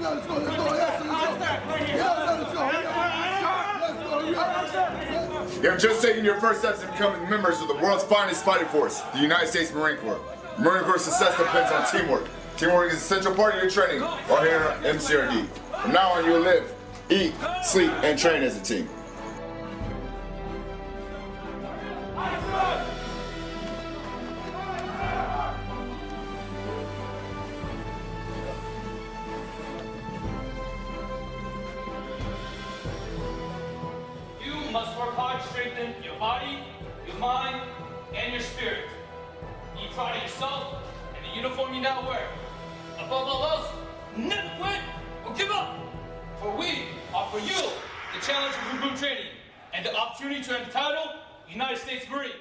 Let's. Let's go. Let's go. Let's go. Let's go. You're just taking your first steps in becoming members of the world's finest fighting force, the United States Marine Corps. Marine Corps success depends on teamwork. Teamwork is a central part of your training while here at MCRD. From now on, you'll live, eat, sleep, and train as a team. You must work hard to strengthen your body, your mind, and your spirit. Be proud of yourself and the uniform you now wear. Above all else, never quit or give up. For we offer you the challenge of recruit training and the opportunity to earn the title United States Marine.